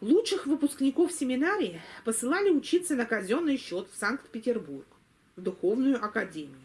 Лучших выпускников семинарии посылали учиться на казенный счет в Санкт-Петербург, в Духовную Академию.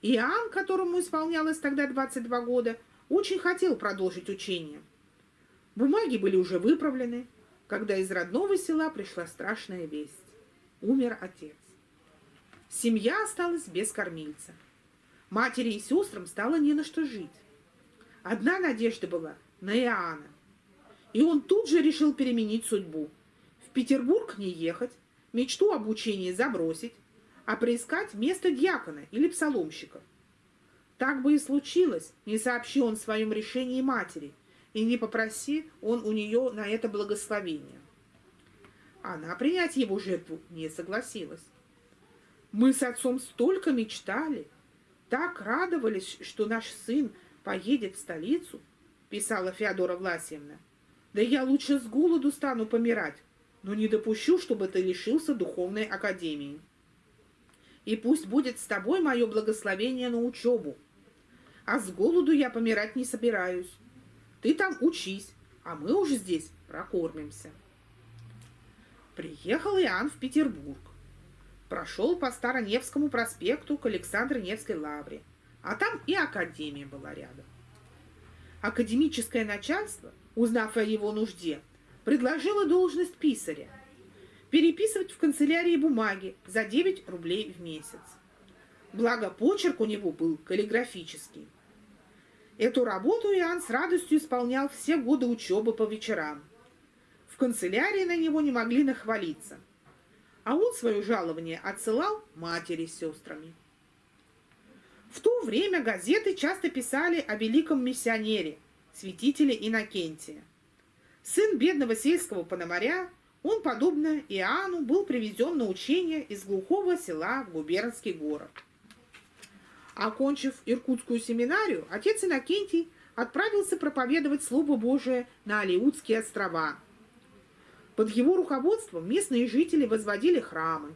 Иоанн, которому исполнялось тогда 22 года, очень хотел продолжить учение. Бумаги были уже выправлены, когда из родного села пришла страшная весть. Умер отец. Семья осталась без кормильца. Матери и сестрам стало не на что жить. Одна надежда была на Иоанна. И он тут же решил переменить судьбу. В Петербург не ехать, мечту об учении забросить, а приискать место дьякона или псаломщика. Так бы и случилось, не сообщи он в своем решении матери, и не попроси он у нее на это благословение. Она принять его жертву не согласилась. Мы с отцом столько мечтали, так радовались, что наш сын поедет в столицу, писала Феодора Власьевна. Да я лучше с голоду стану помирать, но не допущу, чтобы ты лишился духовной академии и пусть будет с тобой мое благословение на учебу. А с голоду я помирать не собираюсь. Ты там учись, а мы уже здесь прокормимся. Приехал Иоанн в Петербург. Прошел по Староневскому проспекту к Александро-Невской лавре, а там и академия была рядом. Академическое начальство, узнав о его нужде, предложило должность писаря – переписывать в канцелярии бумаги за 9 рублей в месяц. Благо, почерк у него был каллиграфический. Эту работу Иоанн с радостью исполнял все годы учебы по вечерам. В канцелярии на него не могли нахвалиться. А он свое жалование отсылал матери с сестрами. В то время газеты часто писали о великом миссионере, святителе Иннокентия. Сын бедного сельского пономаря он, подобно Иоанну, был привезен на учение из глухого села в губернский город. Окончив Иркутскую семинарию, отец Иннокентий отправился проповедовать Слово Божие на Алиутские острова. Под его руководством местные жители возводили храмы.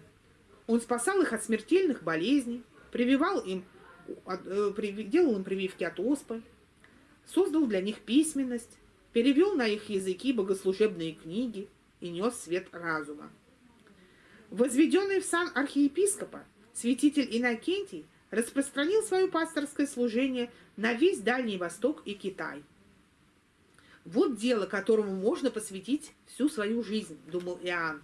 Он спасал их от смертельных болезней, прививал им, э, делал им прививки от оспы, создал для них письменность, перевел на их языки богослужебные книги – и нес свет разума. Возведенный в сан архиепископа, святитель Иннокентий распространил свое пасторское служение на весь Дальний Восток и Китай. Вот дело, которому можно посвятить всю свою жизнь, думал Иоанн.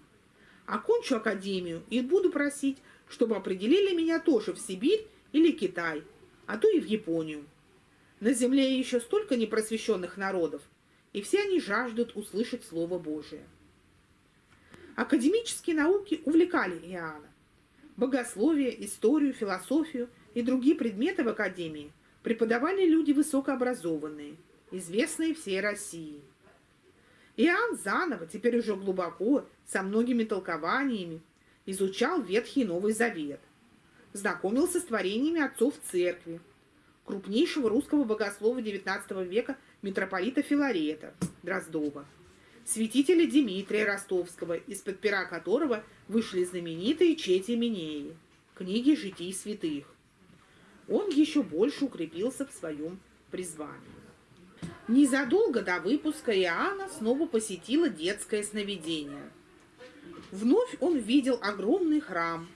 Окончу академию и буду просить, чтобы определили меня тоже в Сибирь или Китай, а то и в Японию. На земле еще столько непросвещенных народов, и все они жаждут услышать Слово Божие. Академические науки увлекали Иоанна. Богословие, историю, философию и другие предметы в академии преподавали люди высокообразованные, известные всей России. Иоанн заново, теперь уже глубоко, со многими толкованиями, изучал Ветхий Новый Завет, знакомился с творениями отцов церкви, крупнейшего русского богослова XIX века митрополита Филарета Дроздова святителя Дмитрия Ростовского, из-под пера которого вышли знаменитые Чети Минеи, книги житий святых. Он еще больше укрепился в своем призвании. Незадолго до выпуска Иоанна снова посетила детское сновидение. Вновь он видел огромный храм,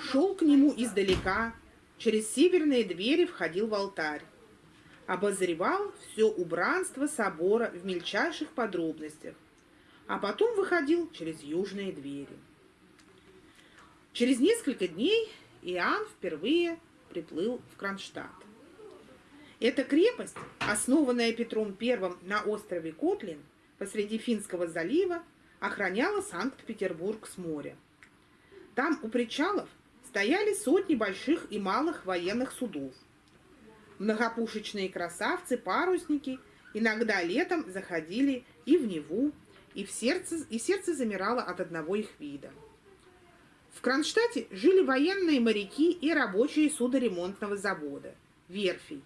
шел к нему издалека, через северные двери входил в алтарь обозревал все убранство собора в мельчайших подробностях, а потом выходил через южные двери. Через несколько дней Иоанн впервые приплыл в Кронштадт. Эта крепость, основанная Петром I на острове Котлин посреди Финского залива, охраняла Санкт-Петербург с моря. Там у причалов стояли сотни больших и малых военных судов. Многопушечные красавцы-парусники иногда летом заходили и в Неву, и, в сердце, и сердце замирало от одного их вида. В Кронштадте жили военные моряки и рабочие судоремонтного завода, верфей.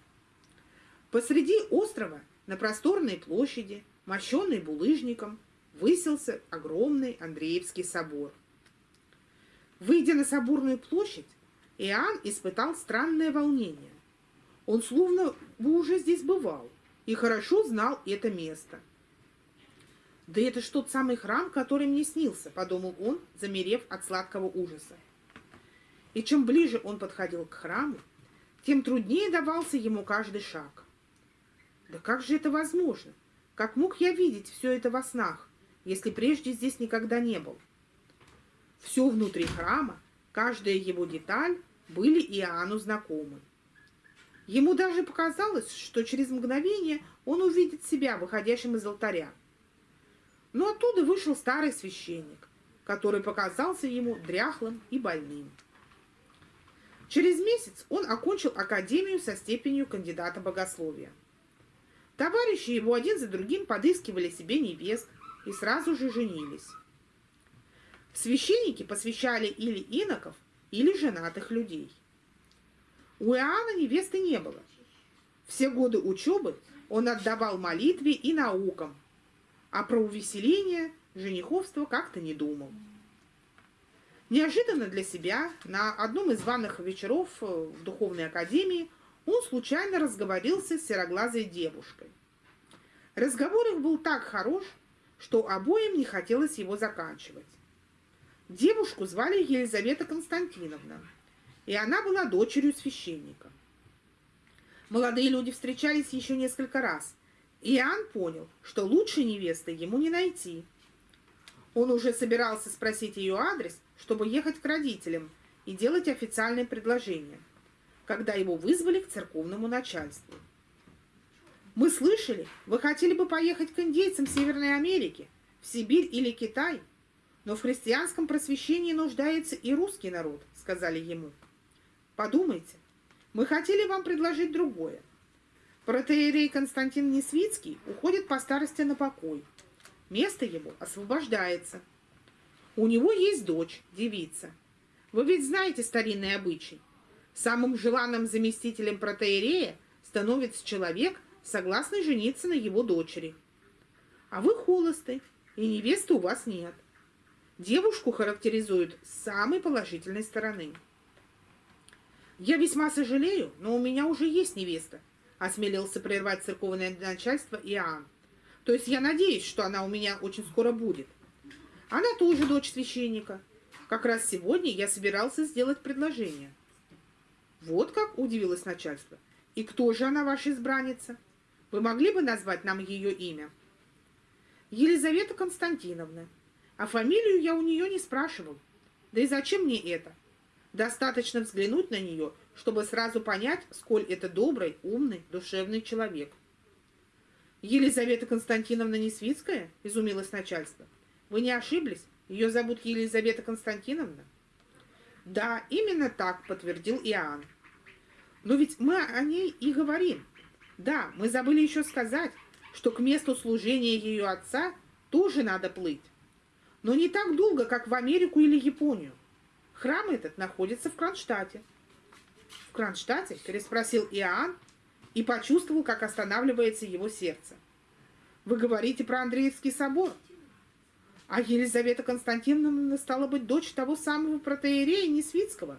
Посреди острова, на просторной площади, мощенной булыжником, высился огромный Андреевский собор. Выйдя на соборную площадь, Иоанн испытал странное волнение. Он словно бы уже здесь бывал и хорошо знал это место – «Да это ж тот самый храм, который мне снился», — подумал он, замерев от сладкого ужаса. И чем ближе он подходил к храму, тем труднее давался ему каждый шаг. Да как же это возможно? Как мог я видеть все это во снах, если прежде здесь никогда не был? Все внутри храма, каждая его деталь были Иоанну знакомы. Ему даже показалось, что через мгновение он увидит себя, выходящим из алтаря. Но оттуда вышел старый священник, который показался ему дряхлым и больным. Через месяц он окончил академию со степенью кандидата богословия. Товарищи его один за другим подыскивали себе невест и сразу же женились. Священники посвящали или иноков, или женатых людей. У Иоанна невесты не было. Все годы учебы он отдавал молитве и наукам, а про увеселение, жениховство как-то не думал. Неожиданно для себя на одном из ванных вечеров в духовной академии он случайно разговорился с сероглазой девушкой. Разговор их был так хорош, что обоим не хотелось его заканчивать. Девушку звали Елизавета Константиновна, и она была дочерью священника. Молодые люди встречались еще несколько раз, и Иоанн понял, что лучшей невесты ему не найти. Он уже собирался спросить ее адрес, чтобы ехать к родителям и делать официальное предложение – когда его вызвали к церковному начальству. Мы слышали, вы хотели бы поехать к индейцам Северной Америки, в Сибирь или Китай, но в христианском просвещении нуждается и русский народ, сказали ему. Подумайте, мы хотели вам предложить другое. Протеерей Константин Несвицкий уходит по старости на покой. Место его освобождается. У него есть дочь, девица. Вы ведь знаете старинный обычай. Самым желанным заместителем протеерея становится человек, согласный жениться на его дочери. А вы холосты, и невесты у вас нет. Девушку характеризуют с самой положительной стороны. «Я весьма сожалею, но у меня уже есть невеста», осмелился прервать церковное начальство Иоанн. «То есть я надеюсь, что она у меня очень скоро будет. Она тоже дочь священника. Как раз сегодня я собирался сделать предложение. Вот как удивилось начальство. И кто же она ваша избранница? Вы могли бы назвать нам ее имя? Елизавета Константиновна. А фамилию я у нее не спрашивал. Да и зачем мне это? Достаточно взглянуть на нее, чтобы сразу понять, сколь это добрый, умный, душевный человек. Елизавета Константиновна Несвицкая? Изумилось начальство. Вы не ошиблись? Ее зовут Елизавета Константиновна? Да, именно так, подтвердил Иоанн. Но ведь мы о ней и говорим. Да, мы забыли еще сказать, что к месту служения ее отца тоже надо плыть. Но не так долго, как в Америку или Японию. Храм этот находится в Кронштадте. В Кронштадте? переспросил Иоанн и почувствовал, как останавливается его сердце. Вы говорите про Андреевский собор? А Елизавета Константиновна стала быть дочь того самого протеерея Несвицкого?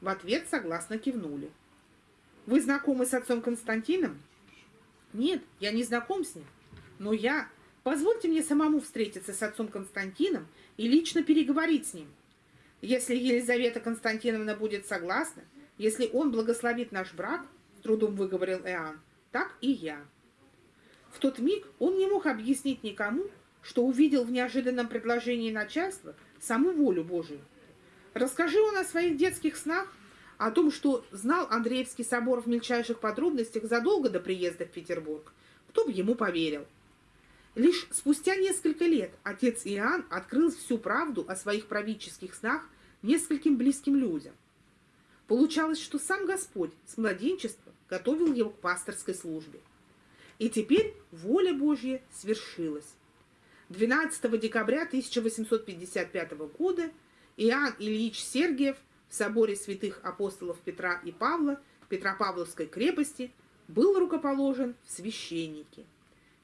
В ответ согласно кивнули. Вы знакомы с отцом Константином? Нет, я не знаком с ним. Но я... Позвольте мне самому встретиться с отцом Константином и лично переговорить с ним. Если Елизавета Константиновна будет согласна, если он благословит наш брак, трудом выговорил Иоанн, так и я. В тот миг он не мог объяснить никому, что увидел в неожиданном предложении начальства саму волю Божию. Расскажи он о своих детских снах, о том, что знал Андреевский собор в мельчайших подробностях задолго до приезда в Петербург, кто бы ему поверил. Лишь спустя несколько лет отец Иоанн открыл всю правду о своих правительских снах нескольким близким людям. Получалось, что сам Господь с младенчества готовил его к пасторской службе. И теперь воля Божья свершилась. 12 декабря 1855 года Иоанн Ильич Сергиев в соборе святых апостолов Петра и Павла Петропавловской крепости был рукоположен в священники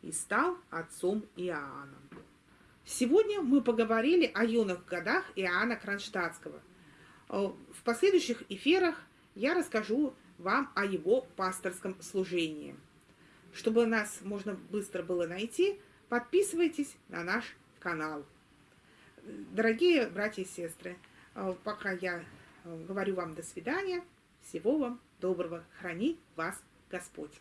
и стал отцом Иоанна. Сегодня мы поговорили о юных годах Иоанна Кронштадтского. В последующих эфирах я расскажу вам о его пасторском служении. Чтобы нас можно быстро было найти – подписывайтесь на наш канал. Дорогие братья и сестры, э, пока я э, говорю вам до свидания, всего вам доброго. Храни вас Господь.